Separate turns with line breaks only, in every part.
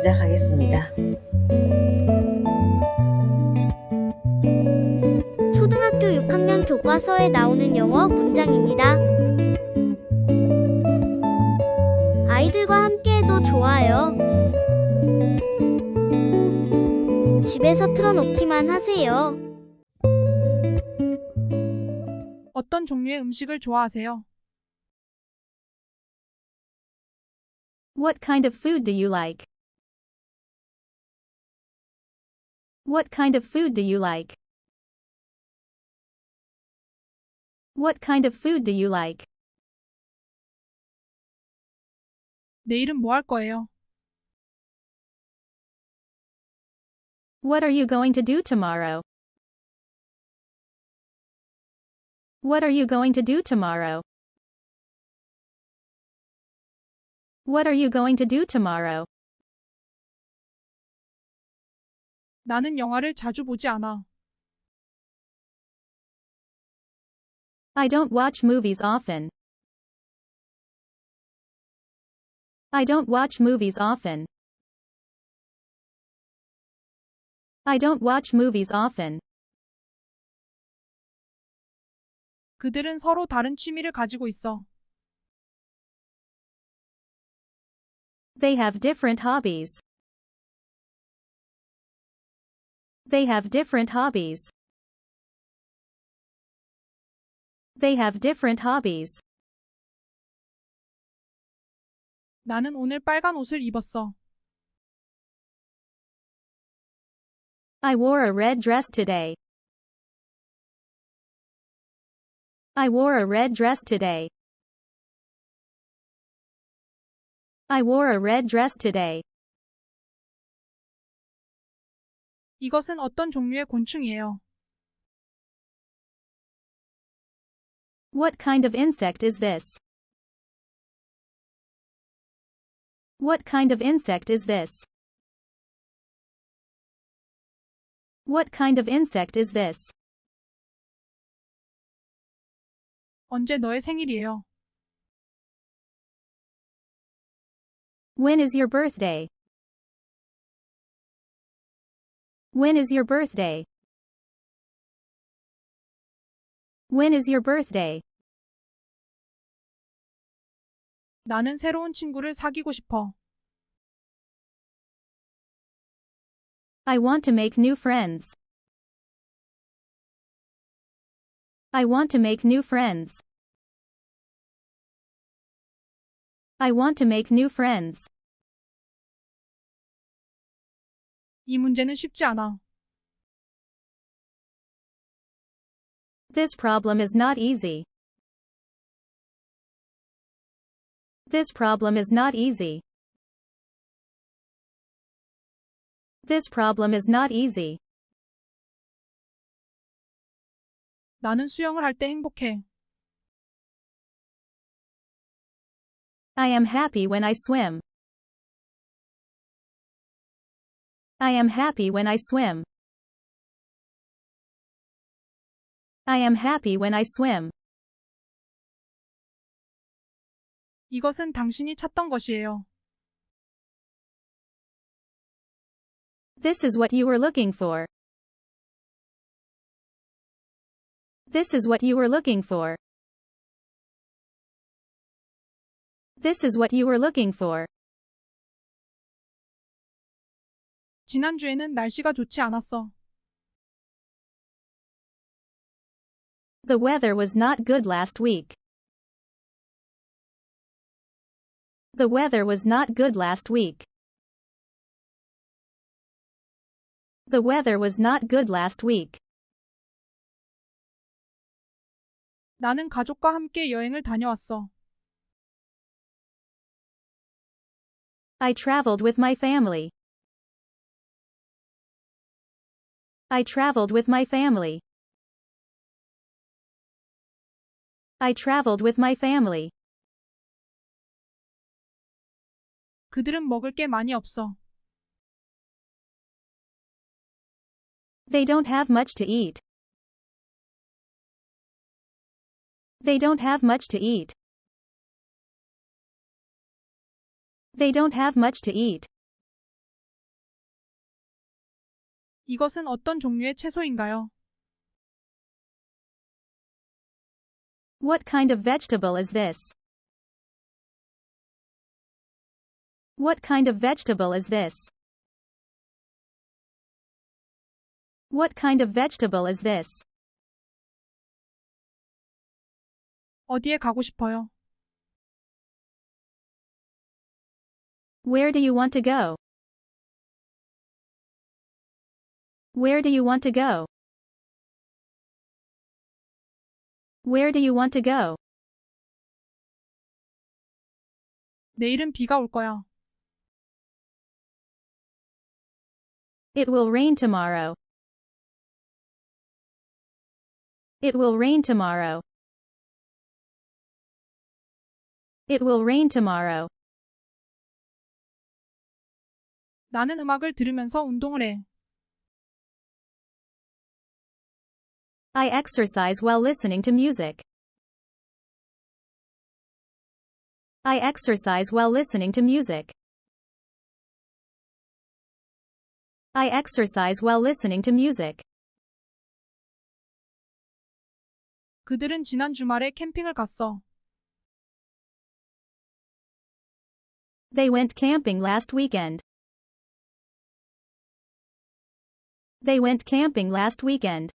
시작하겠습니다.
초등학교 6학년 교과서에 나오는 영어 문장입니다. 아이들과 함께해도 좋아요. 집에서 틀어놓기만 하세요.
어떤 종류의 음식을 좋아하세요?
What kind of food do you like? What kind of food do you like? What kind of food do you like?
내일은 뭐 할 거예요?
What are you going to do tomorrow? What are you going to do tomorrow? What are you going to do tomorrow?
나는 영화를 자주 보지 않아.
I don't watch movies often. I don't watch movies often. I don't watch movies often.
그들은 서로 다른 취미를 가지고 있어.
They have different hobbies. They have different hobbies. They have different hobbies.
나는 오늘 빨간 옷을 입었어.
I wore a red dress today. I wore a red dress today. I wore a red dress today.
이것은 어떤 종류의 곤충이에요?
What kind of insect is this? What kind of insect is this? What kind of insect is this?
언제 너의 생일이에요?
When is your birthday? When is your birthday? When is your birthday?
나는 새로운 친구를 사귀고 싶어.
I want to make new friends. I want to make new friends. I want to make new friends.
이 문제는 쉽지 않아.
This problem is not easy. This problem is not easy. This problem is not easy.
나는 수영을 할 때 행복해.
I am happy when I swim. I am happy when I swim. I am happy when I swim.
이것은 당신이 찾던 것이에요.
This is what you were looking for. This is what you were looking for. This is what you were looking for.
지난주에는 날씨가 좋지 않았어.
The weather was not good last week. The weather was not good last week. The weather was not good last week.
나는 가족과 함께 여행을 다녀왔어.
I traveled with my family. I traveled with my family. I traveled with my family.
그들은 먹을 게 많이 없어.
They don't have much to eat. They don't have much to eat. They don't have much to eat.
이것은 어떤 종류의 채소인가요?
What kind of vegetable is this? What kind of vegetable is this? What kind of vegetable is this?
어디에 가고 싶어요?
Where do you want to go? Where do you want to go? Where do you want to go?
내일은 비가 올 거야.
It will rain tomorrow. It will rain tomorrow. It will rain tomorrow.
나는 음악을 들으면서 운동을 해.
I exercise while listening to music. I exercise while listening to music. I exercise while listening to music.
그들은 지난 주말에 캠핑을 갔어.
They went camping last weekend. They went camping last weekend.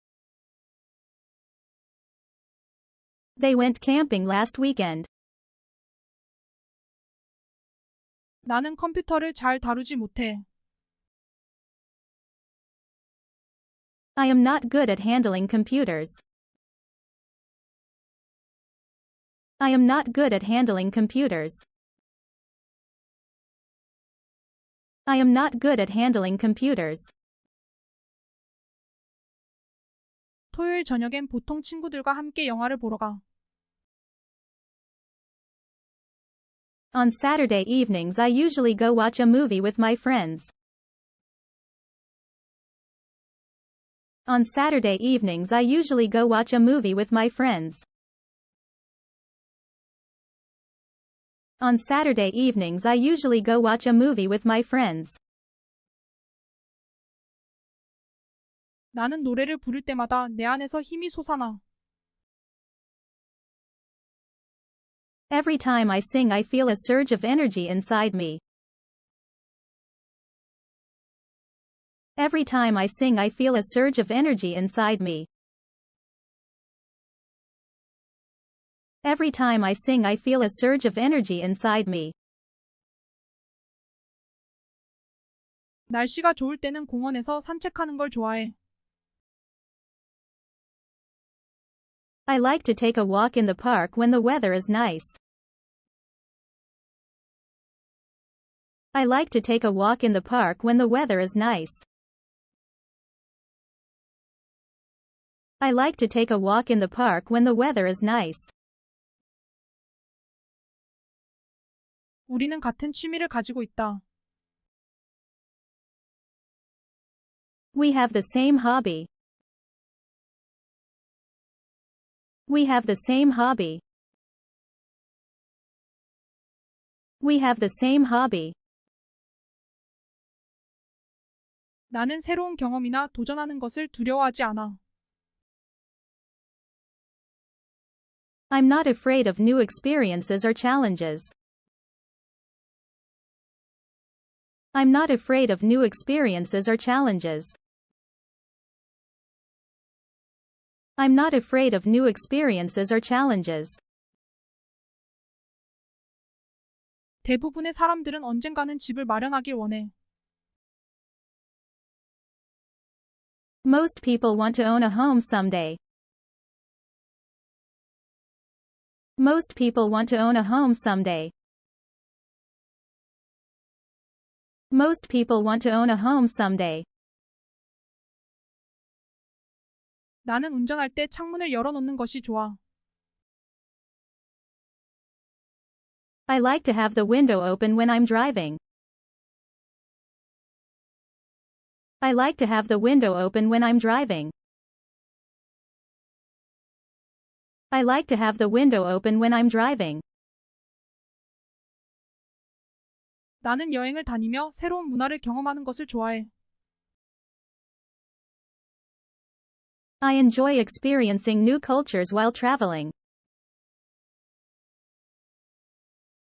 They went camping last weekend.
나는 컴퓨터를 잘 다루지 못해.
I am not good at handling computers. I am not good at handling computers. I am not good at handling computers.
토요일 저녁엔 보통 친구들과 함께 영화를 보러 가.
On Saturday evenings I usually go watch a movie with my friends. On Saturday evenings I usually go watch a movie with my friends. On Saturday evenings I usually go watch a movie with my friends.
나는 노래를 부를 때마다 내 안에서 힘이 솟아나.
Every time I sing I feel a surge of energy inside me. Every time I sing I feel a surge of energy inside me. Every time I sing I feel a surge of energy inside me.
날씨가 좋을 때는 공원에서 산책하는 걸 좋아해.
I like to take a walk in the park when the weather is nice. I like to take a walk in the park when the weather is nice. I like to take a walk in the park when the weather is nice.
우리는 같은 취미를 가지고 있다.
We have the same hobby. We have the same hobby. We have the same hobby.
나는 새로운 경험이나 도전하는 것을 두려워하지 않아.
I'm not afraid of new experiences or challenges. I'm not afraid of new experiences or challenges. I'm not afraid of new experiences or challenges.
대부분의 사람들은 언젠가는 집을 마련하길 원해.
Most people want to own a home someday. Most people want to own a home someday. Most people want to own a home someday.
나는 운전할 때 창문을 열어놓는 것이 좋아.
I like to have the window open when I'm driving. I like to have the window open when I'm driving. I like to have the window open when I'm driving.
나는 여행을 다니며 새로운 문화를 경험하는 것을 좋아해.
I enjoy experiencing new cultures while traveling.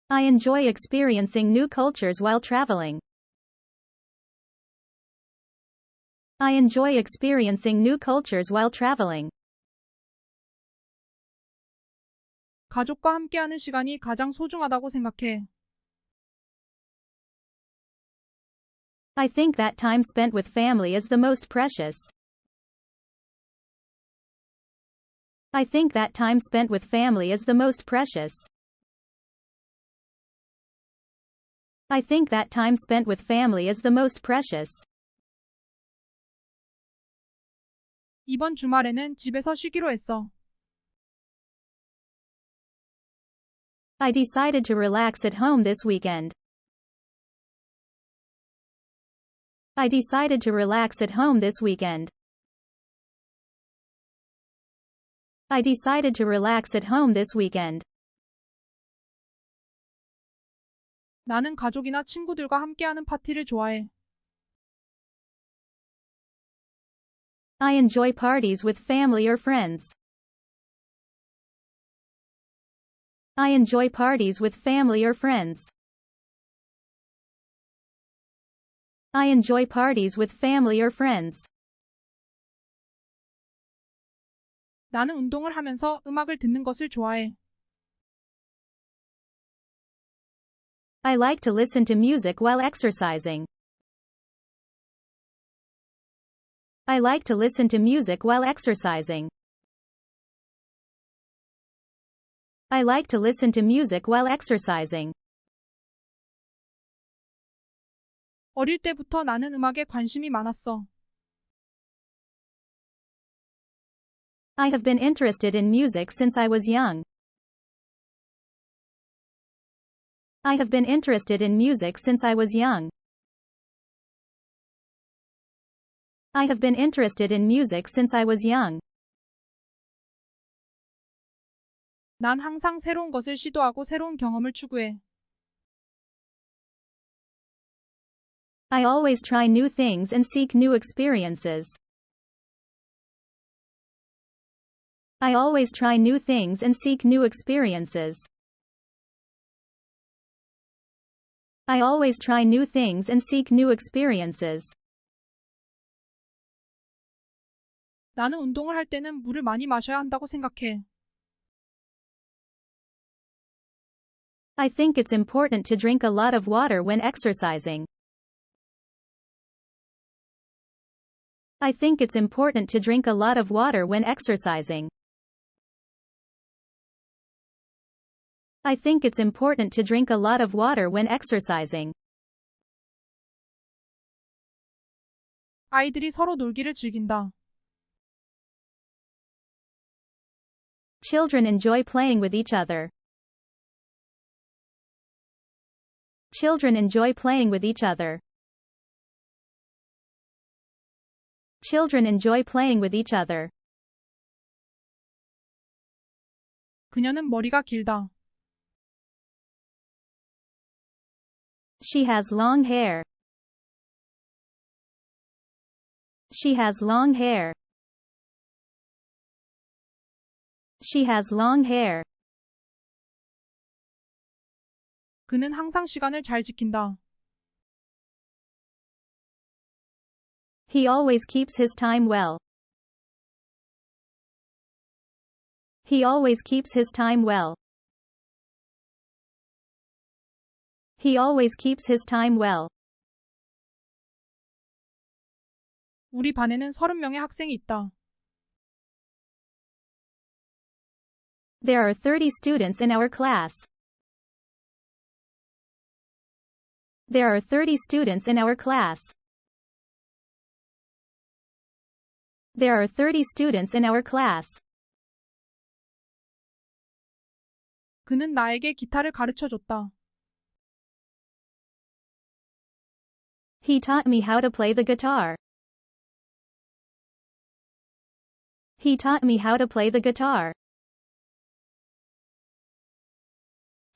I enjoy experiencing new cultures while traveling. I enjoy experiencing new cultures while traveling.
가족과 함께하는 시간이 가장 소중하다고 생각해.
I think that time spent with family is the most precious. I think that time spent with family is the most precious. I think that time spent with family is the most precious.
이번 주말에는 집에서 쉬기로 했어.
I decided to relax at home this weekend. I decided to relax at home this weekend. I decided to relax at home this weekend.
나는 가족이나 친구들과 함께하는 파티를 좋아해.
I enjoy parties with family or friends. I enjoy parties with family or friends. I enjoy parties with family or friends.
나는 운동을 하면서 음악을 듣는 것을 좋아해.
I like to listen to music while exercising. I like to listen to music while exercising. I like to listen to music while exercising.
어릴 때부터 나는 음악에 관심이 많았어.
I have been interested in music since I was young. I have been interested in music since I was young. I have been interested in music since I was young.
난 항상 새로운 것을 시도하고 새로운 경험을 추구해.
I always try new things and seek new experiences. I always try new things and seek new experiences. I always try new things and seek new experiences.
나는 운동을 할 때는 물을 많이 마셔야 한다고 생각해.
I think it's important to drink a lot of water when exercising. I think it's important to drink a lot of water when exercising. I think it's important to drink a lot of water when exercising.
아이들이 서로 놀기를 즐긴다.
Children enjoy playing with each other. Children enjoy playing with each other. Children enjoy playing with each other.
그녀는 머리가 길다.
She has long hair. She has long hair. She has long hair.
그는 항상 시간을 잘 지킨다.
He always keeps his time well. He always keeps his time well. He always keeps his time well.
우리 반에는 30명의 학생이 있다.
There are 30 students in our class. There are 30 students in our class. There are 30 students in our class.
그는 나에게 기타를 가르쳐 줬다.
He taught me how to play the guitar. He taught me how to play the guitar.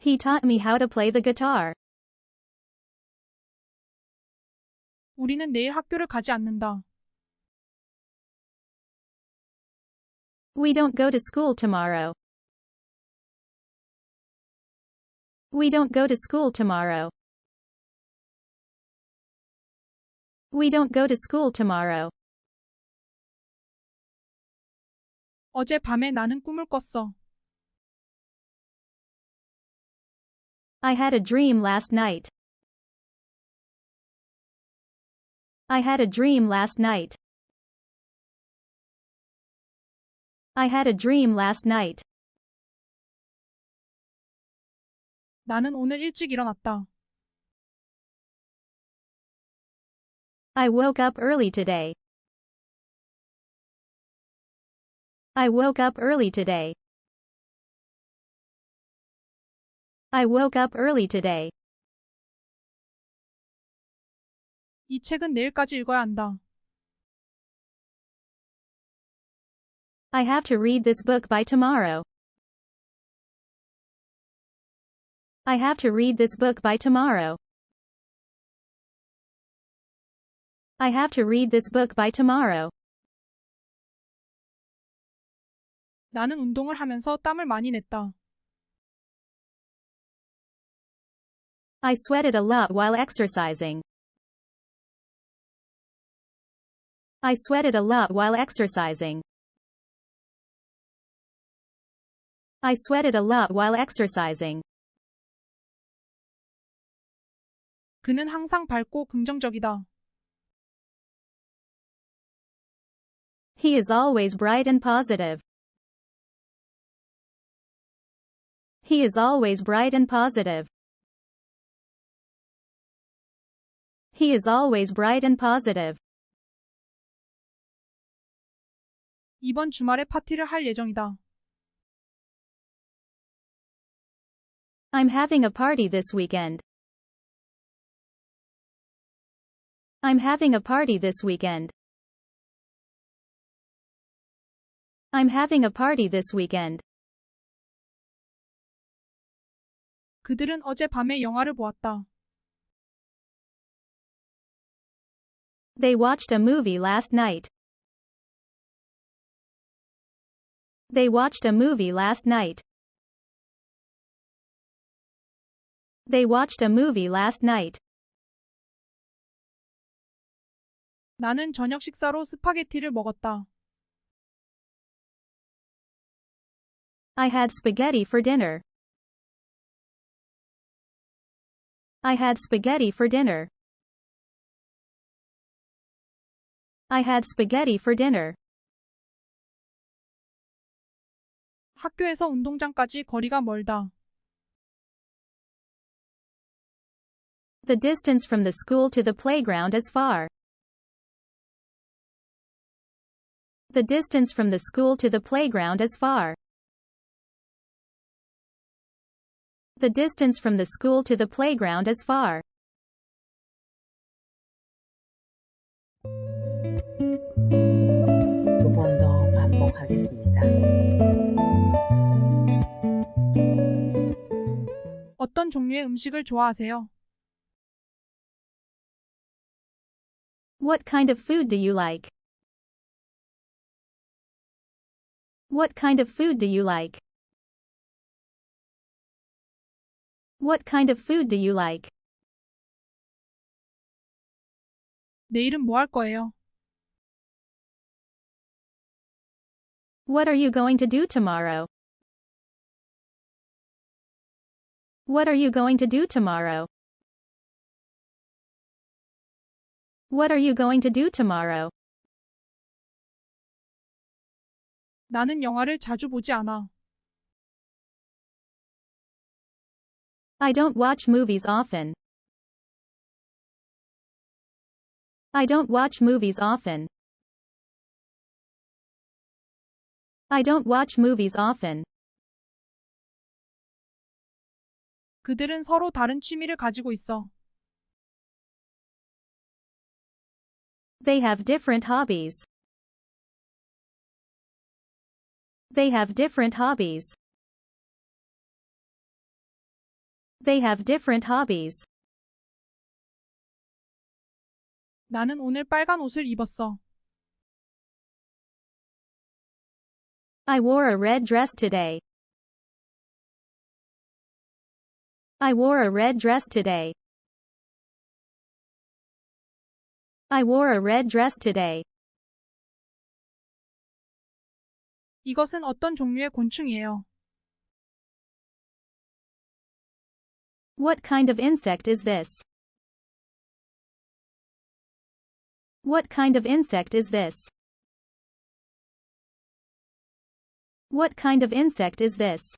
He taught me how to play the guitar.
우리는 내일 학교를 가지 않는다.
We don't go to school tomorrow. We don't go to school tomorrow. We don't go to school tomorrow.
어제 밤에 나는 꿈을 꿨어.
I had a dream last night. I had a dream last night. I had a dream last night.
나는 오늘 일찍 일어났다.
I woke up early today. I woke up early today. I woke up early today.
이 책은 내일까지 읽어야 한다.
I have to read this book by tomorrow. I have to read this book by tomorrow. I have to read this book by tomorrow.
나는 운동을 하면서 땀을 많이 냈다.
I sweated a lot while exercising. I sweated a lot while exercising. I sweated a lot while exercising.
그는 항상 밝고 긍정적이다.
He is always bright and positive. He is always bright and positive. He is always bright and positive.
이번 주말에 파티를 할 예정이다.
I'm having a party this weekend. I'm having a party this weekend. I'm having a party this weekend.
그들은 어제 밤에 영화를 보았다.
They watched a movie last night. They watched a movie last night. They watched a movie last night.
나는 저녁 식사로 스파게티를 먹었다.
I had spaghetti for dinner. I had spaghetti for dinner. I had spaghetti for dinner.
학교에서 운동장까지 거리가 멀다.
The distance from the school to the playground is far. The distance from the school to the playground is far. The distance from the school to the playground is far.
어떤 종류의 음식을 좋아하세요?
What kind of food do you like? What kind of food do you like? What kind of food do you like?
내일은 뭐 할 거예요?
What are you going to do tomorrow? What are you going to do tomorrow? What are you going to do tomorrow?
나는 영화를 자주 보지 않아.
I don't watch movies often. I don't watch movies often. I don't watch movies often.
그들은 서로 다른 취미를 가지고 있어.
They have different hobbies. They have different hobbies. They have different hobbies.
나는 오늘 빨간 옷을 입었어.
I wore a red dress today. I wore a red dress today. I wore a red dress today.
이것은 어떤 종류의 곤충이에요?
What kind of insect is this? What kind of insect is this? What kind of insect is this?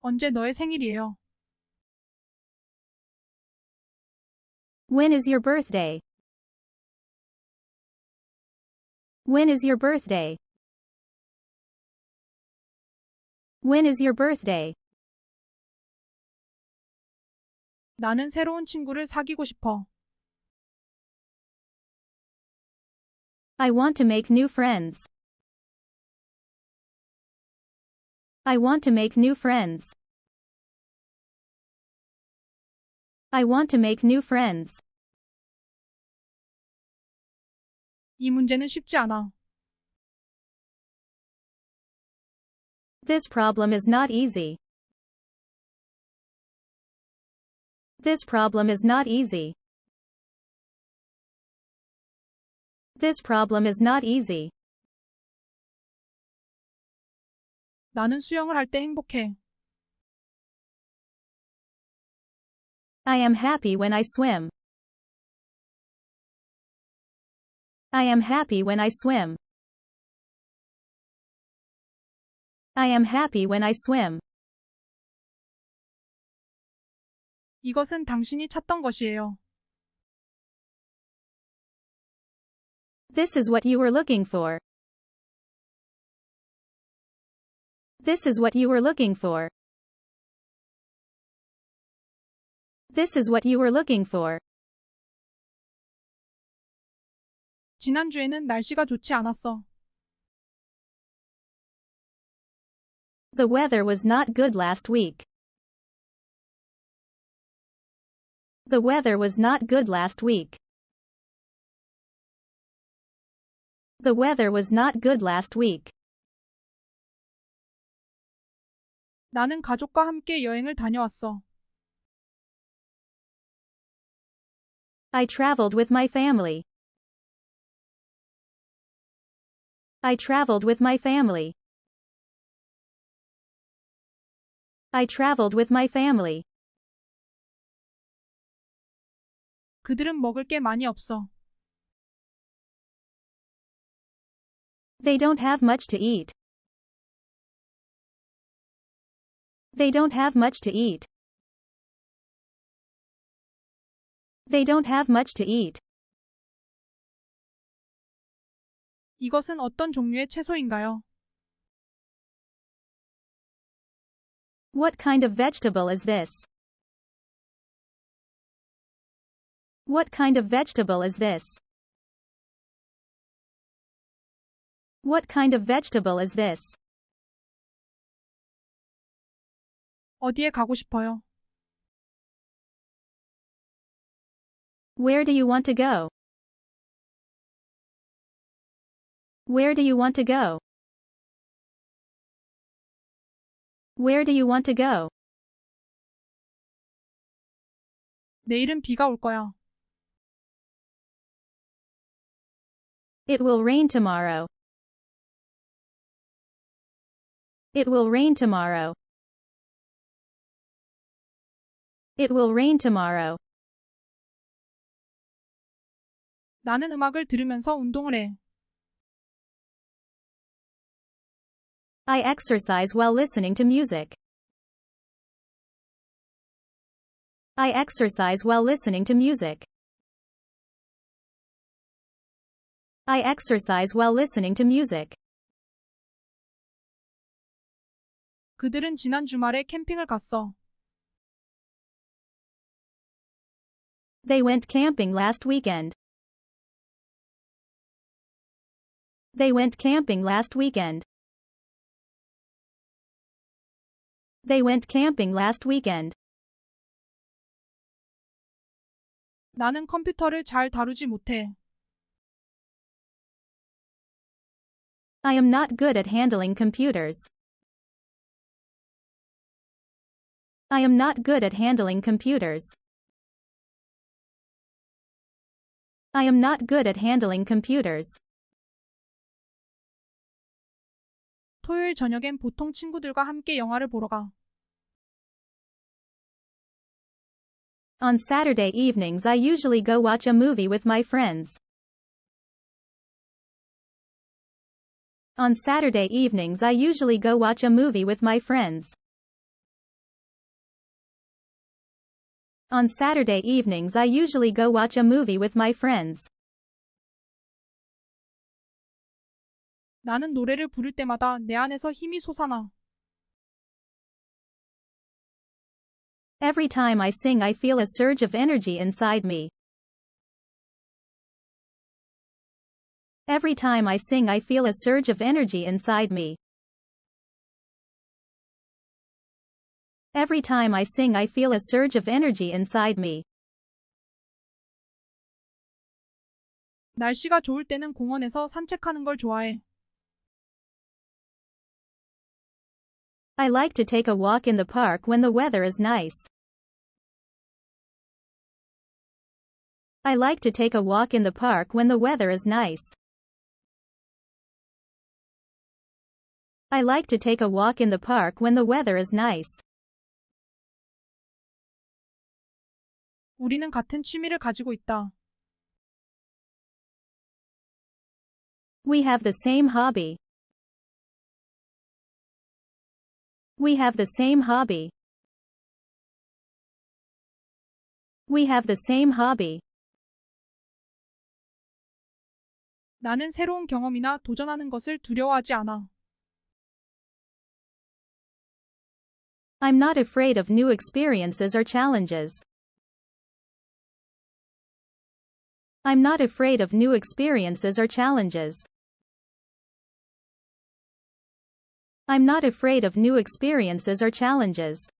언제 너의 생일이에요?
When is your birthday? When is your birthday? When is your birthday?
나는 새로운 친구를 사귀고 싶어.
I want to make new friends. I want to make new friends. I want to make new friends.
이 문제는 쉽지 않아.
This problem is not easy. This problem is not easy. This problem is not easy.
나는 수영을 할 때 행복해.
I am happy when I swim. I am happy when I swim. I am happy when I swim.
이것은 당신이 찾던 것이에요.
This is what you were looking for. This is what you were looking for. This is what you were looking for.
지난주에는 날씨가 좋지 않았어.
The weather was not good last week. The weather was not good last week. The weather was not good last week.
나는 가족과 함께 여행을 다녀왔어.
I traveled with my family. I traveled with my family. I traveled with my family.
그들은 먹을 게 많이 없어.
They don't have much to eat. They don't have much to eat. They don't have much to eat.
이것은 어떤 종류의 채소인가요?
What kind of vegetable is this? What kind of vegetable is this? What kind of vegetable is this?
어디에 가고 싶어요?
Where do you want to go? Where do you want to go? Where do you want to go?
내일은 비가 올 거야.
It will rain tomorrow. It will rain tomorrow. It will rain tomorrow.
나는 음악을 들으면서 운동을 해.
I exercise while listening to music. I exercise while listening to music. I exercise while listening to music.
그들은 지난 주말에 캠핑을 갔어.
They went camping last weekend. They went camping last weekend. They went camping last weekend.
나는 컴퓨터를 잘 다루지 못해.
I am not good at handling computers. I am not good at handling computers. I am not good at handling computers.
토요일 저녁엔 보통 친구들과 함께 영화를 보러 가.
On Saturday evenings I usually go watch a movie with my friends. On Saturday evenings I usually go watch a movie with my friends. On Saturday evenings I usually go watch a movie with my friends.
나는 노래를 부를 때마다 내 안에서 힘이 솟아나.
Every time I sing I feel a surge of energy inside me. Every time I sing I feel a surge of energy inside me. Every time I sing I feel a surge of energy inside me.
날씨가 좋을 때는 공원에서 산책하는 걸 좋아해.
I like to take a walk in the park when the weather is nice. I like to take a walk in the park when the weather is nice. I like to take a walk in the park when the weather is nice.
우리는 같은 취미를 가지고 있다.
We have the same hobby. We have the same hobby. We have the same hobby.
나는 새로운 경험이나 도전하는 것을 두려워하지 않아.
I'm not afraid of new experiences or challenges. I'm not afraid of new experiences or challenges. I'm not afraid of new experiences or challenges.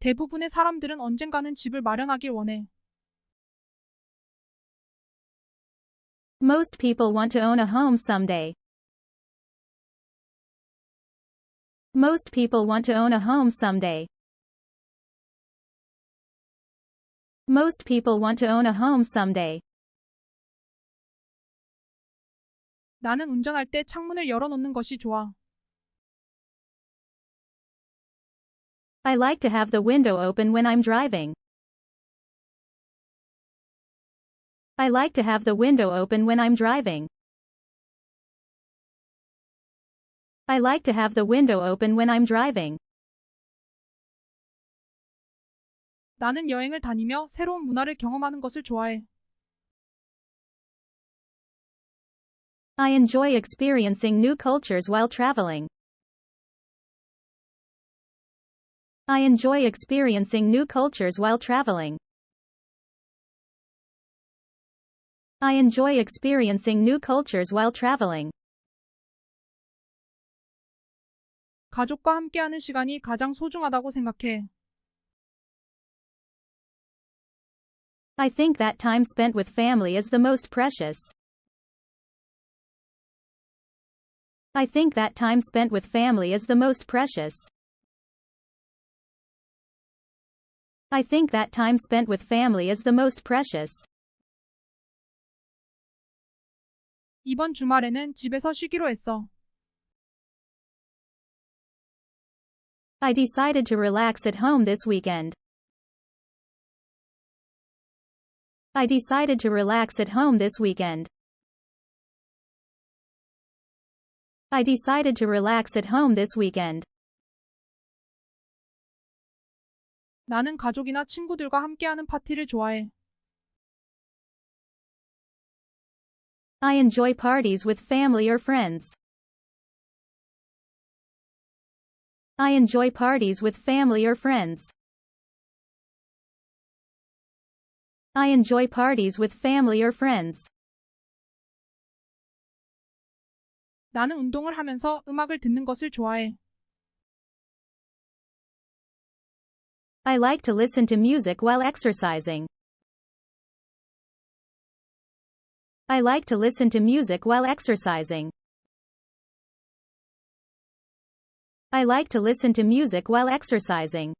대부분의 사람들은 언젠가는 집을 마련하길 원해.
Most people want to own a home someday. Most people want to own a home someday. Most people want to own a home someday.
나는 운전할 때 창문을 열어놓는 것이 좋아.
I like to have the window open when I'm driving. I like to have the window open when I'm driving. I like to have the window open when I'm driving.
나는 여행을 다니며 새로운 문화를 경험하는 것을 좋아해.
I enjoy experiencing new cultures while traveling. I enjoy experiencing new cultures while traveling. I enjoy experiencing new cultures while traveling.
가족과 함께하는 시간이 가장 소중하다고 생각해.
I think that time spent with family is the most precious. I think that time spent with family is the most precious. I think that time spent with family is the most precious.
이번 주말에는 집에서 쉬기로 했어.
I decided to relax at home this weekend. I decided to relax at home this weekend. I decided to relax at home this weekend.
나는 가족이나 친구들과 함께하는 파티를 좋아해.
I enjoy parties with family or friends. I enjoy parties with family or friends. I enjoy parties with family or friends.
나는 운동을 하면서 음악을 듣는 것을 좋아해.
I like to listen to music while exercising. I like to listen to music while exercising. I like to listen to music while exercising.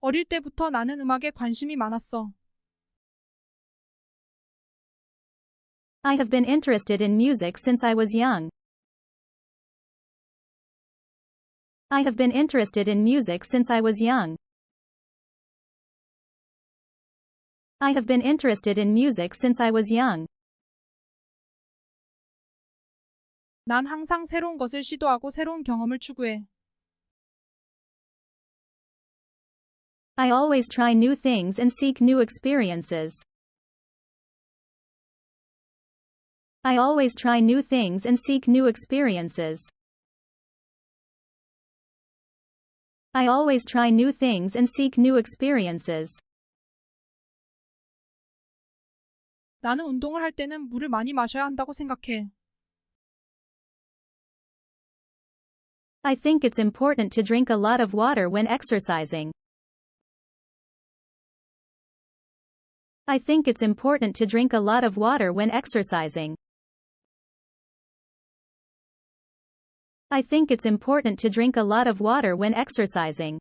어릴 때부터 나는 음악에 관심이 많았어.
I have been interested in music since I was young. I have been interested in music since I was young. I have been interested in music since I was young.
난 항상 새로운 것을 시도하고 새로운 경험을 추구해.
I always try new things and seek new experiences. I always try new things and seek new experiences. I always try new things and seek new experiences.
나는 운동을 할 때는 물을 많이 마셔야 한다고 생각해.
I think it's important to drink a lot of water when exercising. I think it's important to drink a lot of water when exercising. I think it's important to drink a lot of water when exercising.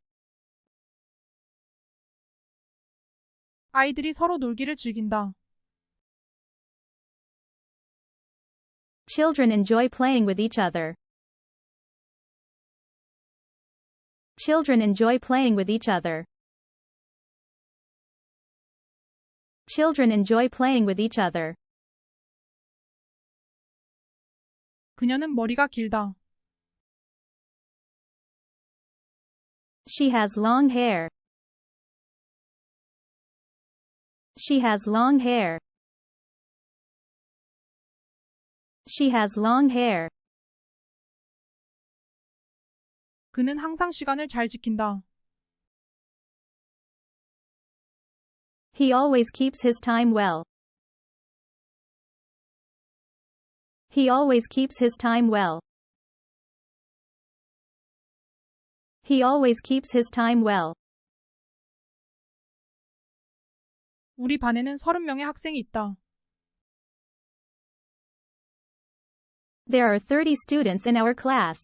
아이들이 서로 놀기를 즐긴다.
Children enjoy playing with each other. Children enjoy playing with each other. Children enjoy playing with each other.
그녀는 머리가 길다.
She has long hair. She has long hair. She has long hair.
그는 항상 시간을 잘 지킨다.
He always keeps his time well. He always keeps his time well. He always keeps his time well.
우리 반에는 30명의 학생이 있다.
There are 30 students in our class.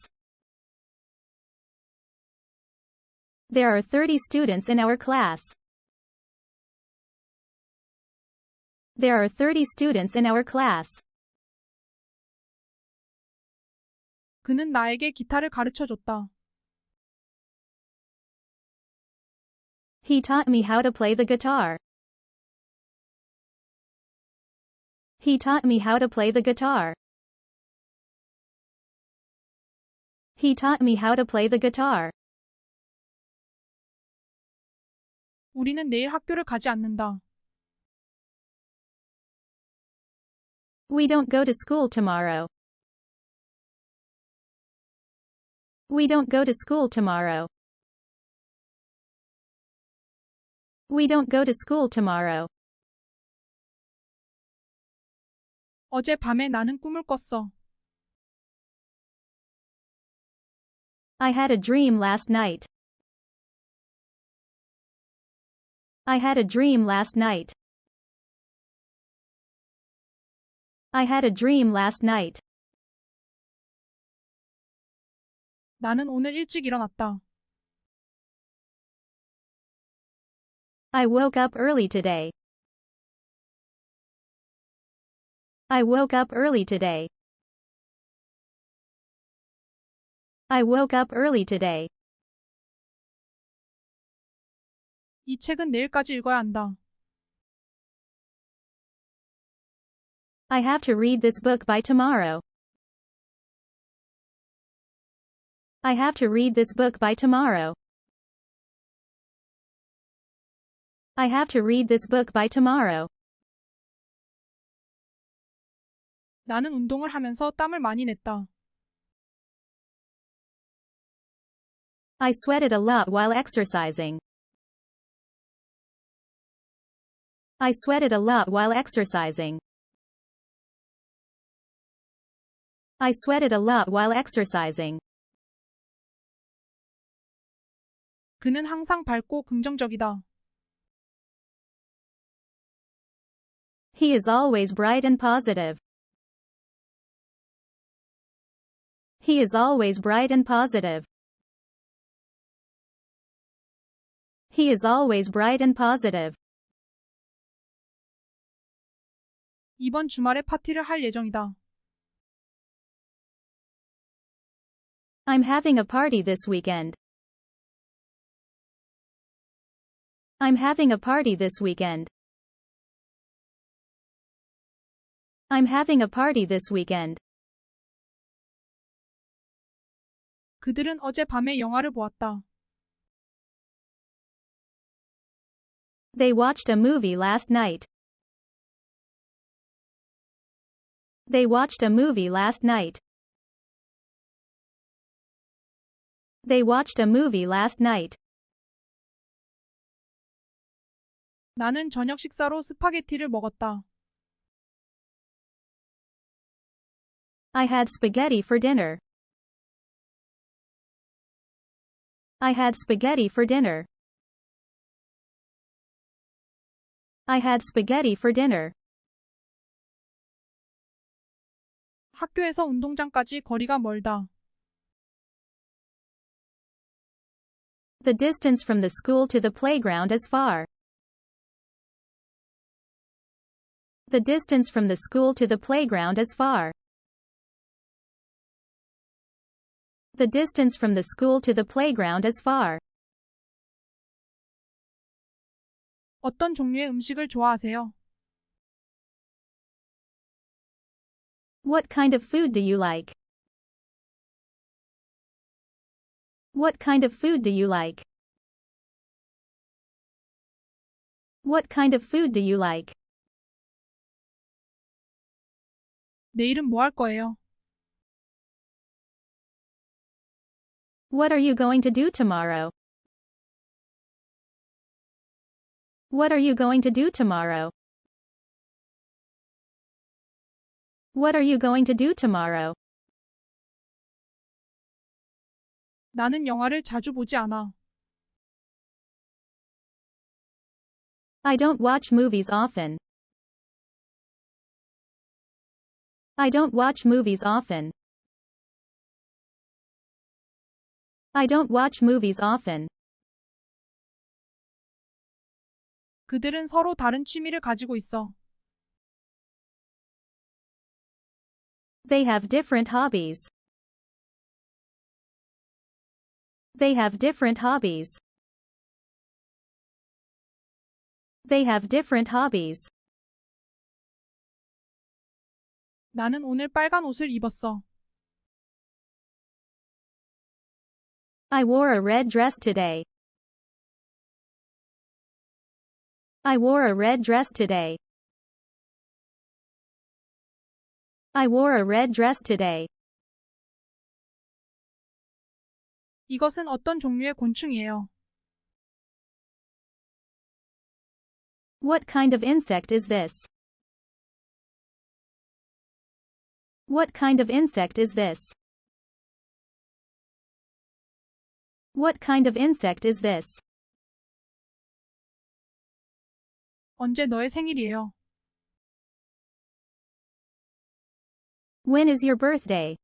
There are 30 students in our class. There are 30 students in our class.
그는 나에게 기타를 가르쳐 줬다.
He taught me how to play the guitar. He taught me how to play the guitar. He taught me how to play the guitar.
우리는 내일 학교를 가지 않는다.
We don't go to school tomorrow. We don't go to school tomorrow. We don't go to school tomorrow.
어제 밤에 나는 꿈을 꿨어.
I had a dream last night. I had a dream last night. I had a dream last night.
나는 오늘 일찍 일어났다.
I woke up early today. I woke up early today. I woke up early today.
이 책은 내일까지 읽어야 한다.
I have to read this book by tomorrow. I have to read this book by tomorrow. I have to read this book by tomorrow.
나는 운동을 하면서 땀을 많이 냈다.
I sweated a lot while exercising. I sweated a lot while exercising. I sweated a lot while exercising.
그는 항상 밝고 긍정적이다.
He is always bright and positive. He is always bright and positive. He is always bright and positive.
이번 주말에 파티를 할 예정이다.
I'm having a party this weekend. I'm having a party this weekend. I'm having a party this weekend.
그들은 어제 밤에 영화를 보았다.
They watched a movie last night. They watched a movie last night. They watched a movie last night.
나는 저녁 식사로 스파게티를 먹었다.
I had spaghetti for dinner. I had spaghetti for dinner. I had spaghetti for dinner.
학교에서 운동장까지 거리가 멀다.
The distance from the school to the playground is far. The distance from the school to the playground is far. The distance from the school to the playground is far.
어떤 종류의 음식을 좋아하세요?
What kind of food do you like? What kind of food do you like? What kind of food do you like?
내일은 뭐 할 거예요?
What are you going to do tomorrow? What are you going to do tomorrow? What are you going to do tomorrow?
나는 영화를 자주 보지 않아.
I don't watch movies often. I don't watch movies often. I don't watch movies often.
그들은 서로 다른 취미를 가지고 있어.
They have different hobbies. They have different hobbies. They have different hobbies.
나는 오늘 빨간 옷을 입었어.
I wore a red dress today. I wore a red dress today. I wore a red dress today.
이것은 어떤 종류의 곤충이에요?
What kind of insect is this? What kind of insect is this? What kind of insect is this?
언제 너의 생일이에요?
When is your birthday?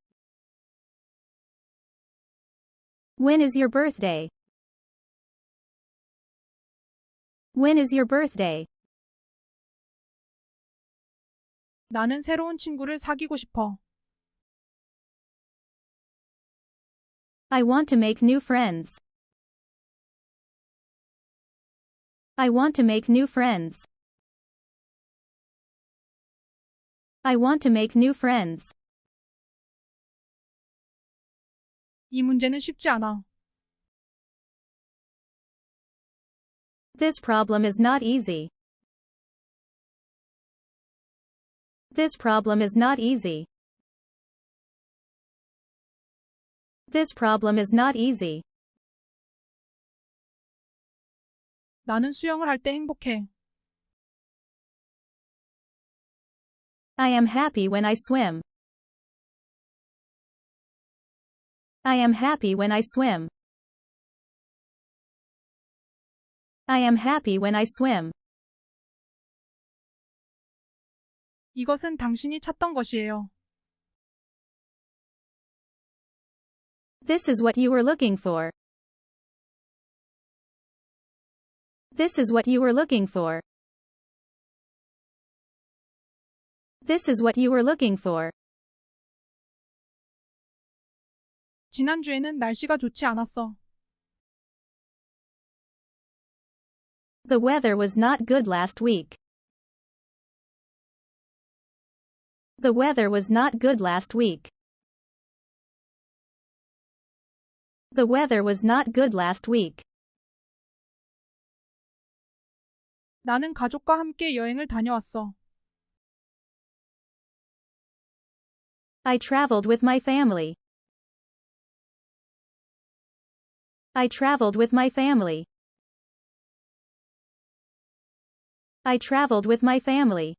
When is your birthday? When is your birthday?
나는 새로운 친구를 사귀고 싶어.
I want to make new friends. I want to make new friends. I want to make new friends.
이 문제는 쉽지 않아.
This problem is not easy. This problem is not easy. This problem is not easy.
나는 수영을 할 때 행복해.
I am happy when I swim. I am happy when I swim. I am happy when I swim.
이것은 당신이 찾던 것이에요.
This is what you were looking for. This is what you were looking for. This is what you were looking for.
지난주에는 날씨가 좋지 않았어.
The weather was not good last week. The weather was not good last week. The weather was not good last week.
나는 가족과 함께 여행을 다녀왔어.
I traveled with my family. I traveled with my family. I traveled with my family.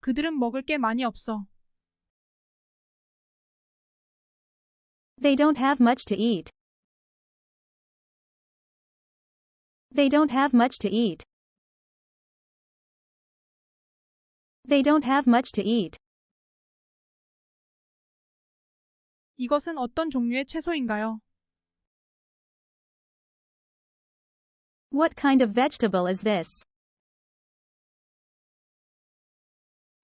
그들은 먹을 게 많이 없어.
They don't have much to eat. They don't have much to eat. They don't have much to eat.
이것은 어떤 종류의 채소인가요?
What kind of vegetable is this?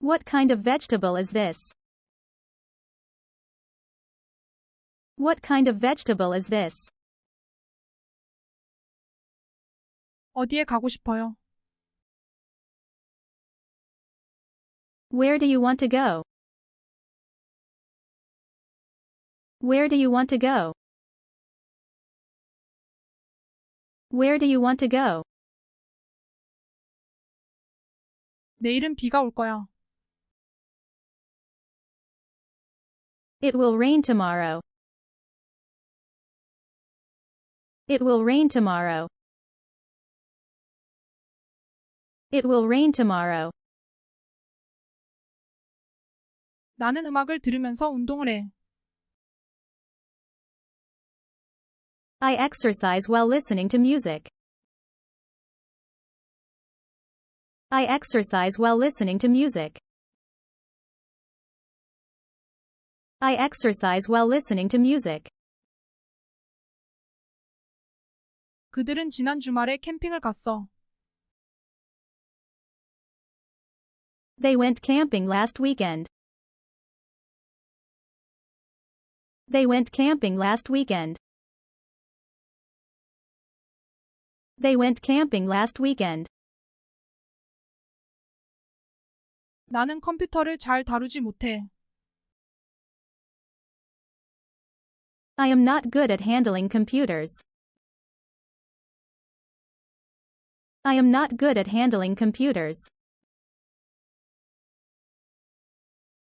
What kind of vegetable is this? What kind of vegetable is this?
어디에 가고 싶어요?
Where do you want to go? Where do you want to go? Where do you want to go?
내일은 비가 올 거야.
It will rain tomorrow. It will rain tomorrow. It will rain tomorrow.
나는 음악을 들으면서 운동을 해.
I exercise while listening to music. I exercise while listening to music. I exercise while listening to music.
그들은 지난 주말에 캠핑을 갔어.
They went camping last weekend. They went camping last weekend. They went camping last weekend.
나는 컴퓨터를 잘 다루지 못해.
I am not good at handling computers. I am not good at handling computers.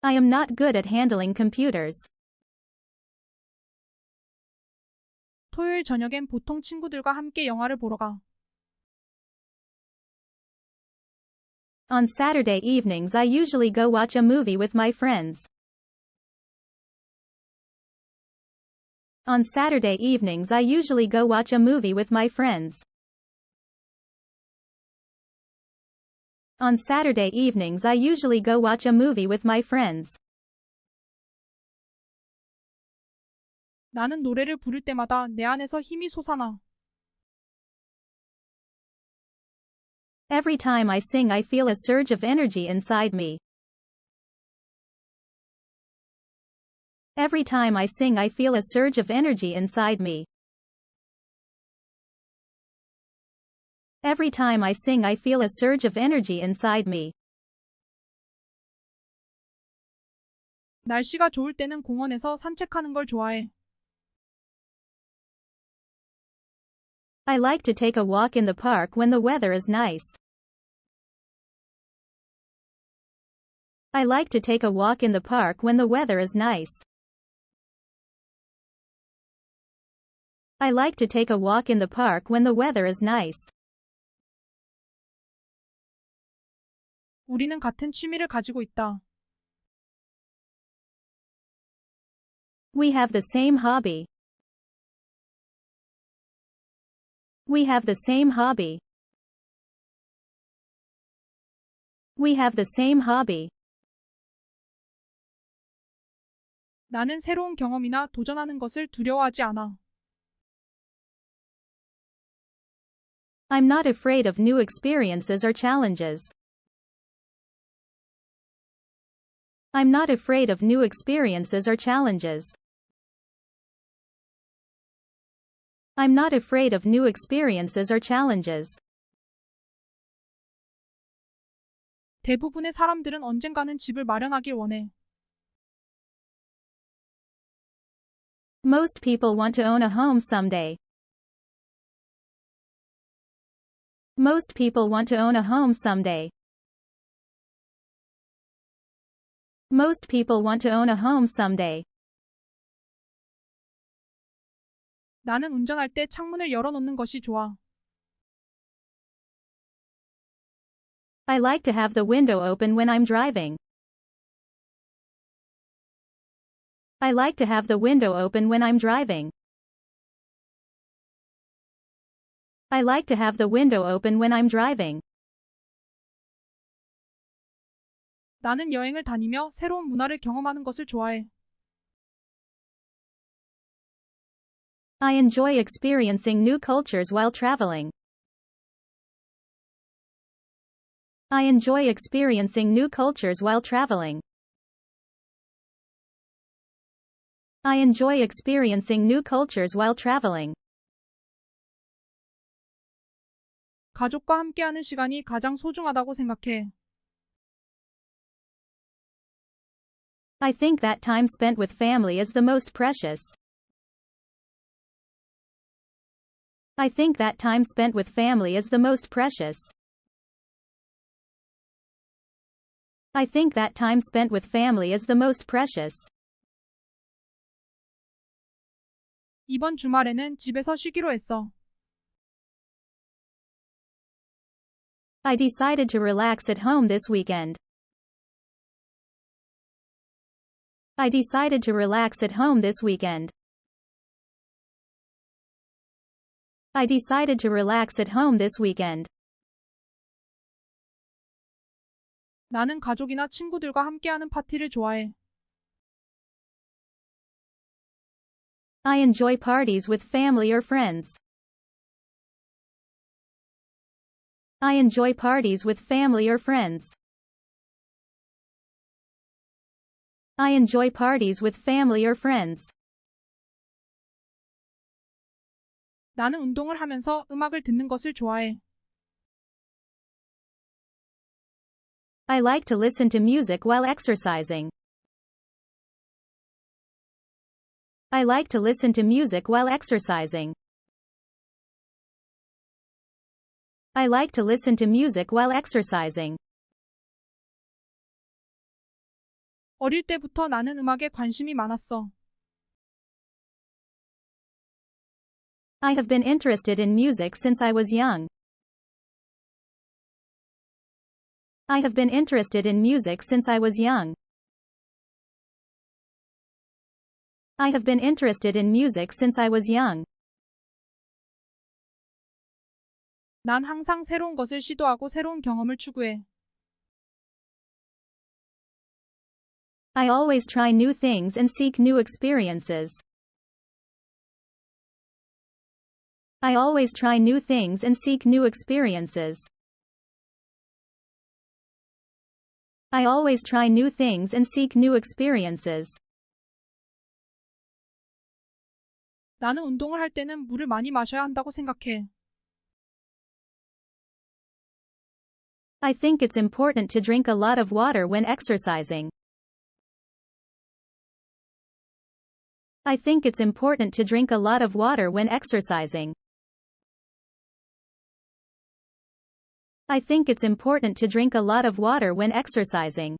I am not good at handling computers.
토요일 저녁엔 보통 친구들과 함께 영화를 보러 가.
On Saturday evenings I usually go watch a movie with my friends. On Saturday evenings I usually go watch a movie with my friends. On Saturday evenings I usually go watch a movie with my friends.
나는 노래를 부를 때마다 내 안에서 힘이 솟아나.
Every time I sing I feel a surge of energy inside me. Every time I sing I feel a surge of energy inside me. Every time I sing I feel a surge of energy inside me.
날씨가 좋을 때는 공원에서 산책하는 걸 좋아해.
I like to take a walk in the park when the weather is nice. I like to take a walk in the park when the weather is nice. I like to take a walk in the park when the weather is nice.
우리는 같은 취미를 가지고 있다.
We have the same hobby. We have the same hobby. We have the same hobby.
나는 새로운 경험이나 도전하는 것을 두려워하지 않아.
I'm not afraid of new experiences or challenges. I'm not afraid of new experiences or challenges. I'm not afraid of new experiences or challenges.
대부분의 사람들은 언젠가는 집을 마련하길 원해.
Most people want to own a home someday. Most people want to own a home someday. Most people want to own a home someday.
나는 운전할 때 창문을 열어놓는 것이 좋아.
I like to have the window open when I'm driving. I like to have the window open when I'm driving. I like to have the window open when I'm driving.
나는 여행을 다니며 새로운 문화를 경험하는 것을 좋아해.
I enjoy experiencing new cultures while traveling. I enjoy experiencing new cultures while traveling. I enjoy experiencing new cultures while traveling.
가족과 함께하는 시간이 가장 소중하다고 생각해.
I think that time spent with family is the most precious. I think that time spent with family is the most precious. I think that time spent with family is the most precious.
이번 주말에는 집에서 쉬기로 했어.
I decided to relax at home this weekend. I decided to relax at home this weekend. I decided to relax at home this weekend.
나는 가족이나 친구들과 함께하는 파티를 좋아해.
I enjoy parties with family or friends. I enjoy parties with family or friends. I enjoy parties with family or friends.
나는 운동을 하면서 음악을 듣는 것을 좋아해.
I like to listen to music while exercising. I like to listen to music while exercising. I like to listen to music while exercising.
어릴 때부터 나는 음악에 관심이 많았어.
I have been interested in music since I was young. I have been interested in music since I was young. I have been interested in music since I was young.
난 항상 새로운 것을 시도하고 새로운 경험을 추구해.
I always try new things and seek new experiences. I always try new things and seek new experiences. I always try new things and seek new experiences.
나는 운동을 할 때는 물을 많이 마셔야 한다고 생각해.
I think it's important to drink a lot of water when exercising. I think it's important to drink a lot of water when exercising. I think it's important to drink a lot of water when exercising.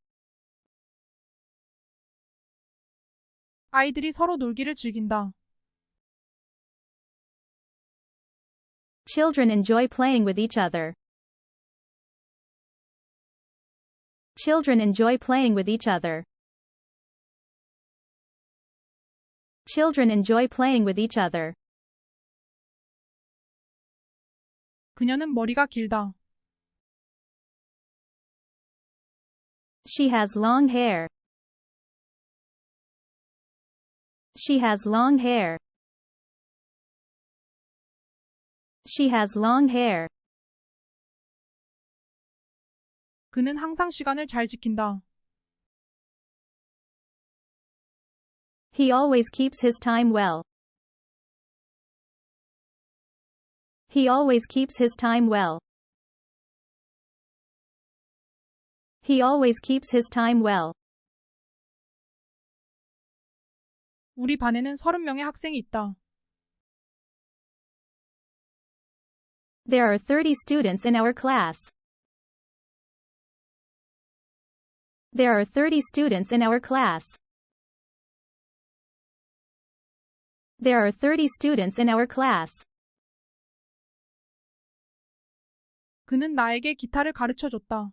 아이들이 서로 놀기를 즐긴다.
Children enjoy playing with each other. Children enjoy playing with each other. Children enjoy playing with each other.
그녀는 머리가 길다.
She has long hair. She has long hair. She has long hair.
그는 항상 시간을 잘 지킨다.
He always keeps his time well. He always keeps his time well. He always keeps his time well.
우리 반에는 30명의 학생이 있다.
There are 30 students in our class. There are 30 students in our class. There are 30 students in our class.
그는 나에게 기타를 가르쳐 줬다.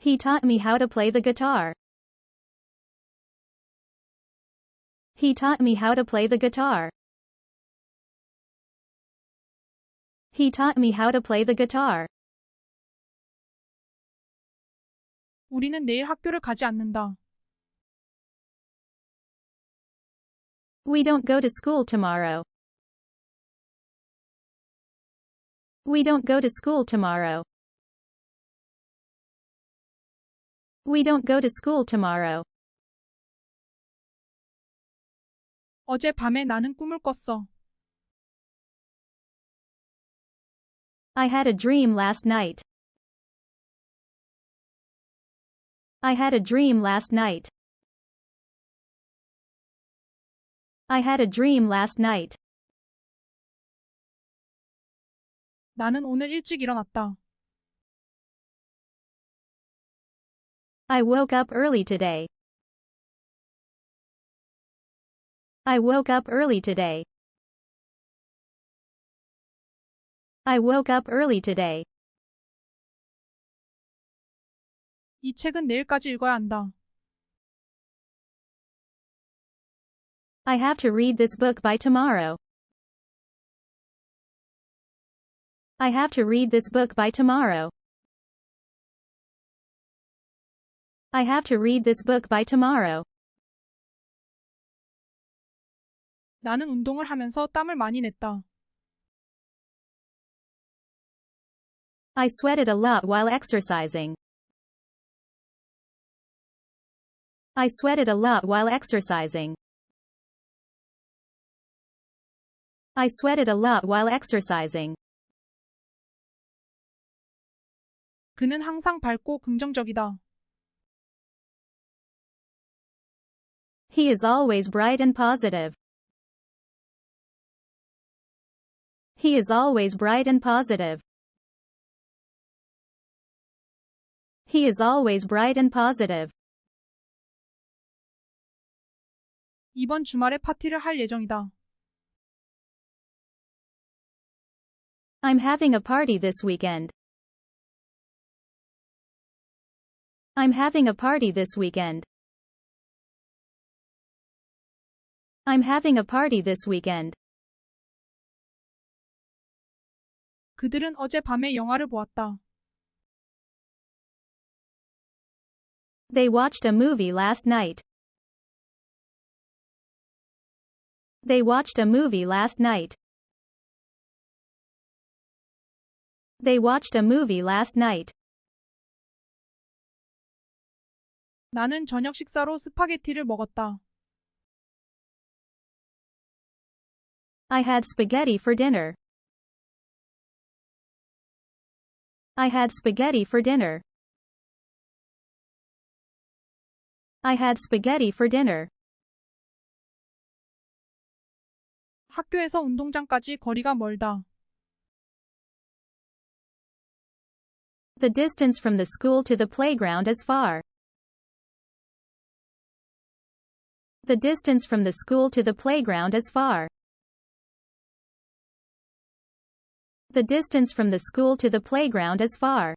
He taught me how to play the guitar. He taught me how to play the guitar. He taught me how to play the guitar.
우리는 내일 학교를 가지 않는다.
We don't go to school tomorrow. We don't go to school tomorrow. We don't go to school tomorrow.
어제 밤에 나는 꿈을 꿨어.
I had a dream last night. I had a dream last night. I had a dream last night.
나는 오늘 일찍 일어났다.
I woke up early today. I woke up early today. I woke up early today.
이 책은 내일까지 읽어야 한다.
I have to read this book by tomorrow. I have to read this book by tomorrow. I have to read this book by tomorrow.
나는 운동을 하면서 땀을 많이 냈다.
I sweated a lot while exercising. I sweated a lot while exercising. I sweated a lot while exercising.
그는 항상 밝고 긍정적이다.
He is always bright and positive. He is always bright and positive. He is always bright and positive.
이번 주말에 파티를 할 예정이다.
I'm having a party this weekend. I'm having a party this weekend. I'm having a party this weekend.
그들은 어제 밤에 영화를 보았다.
They watched a movie last night. They watched a movie last night. They watched a movie last night.
나는 저녁 식사로 스파게티를 먹었다.
I had spaghetti for dinner. I had spaghetti for dinner. I had spaghetti for dinner.
학교에서 운동장까지 거리가 멀다.
The distance from the school to the playground is far. The distance from the school to the playground is far. The distance from the school to the playground is far.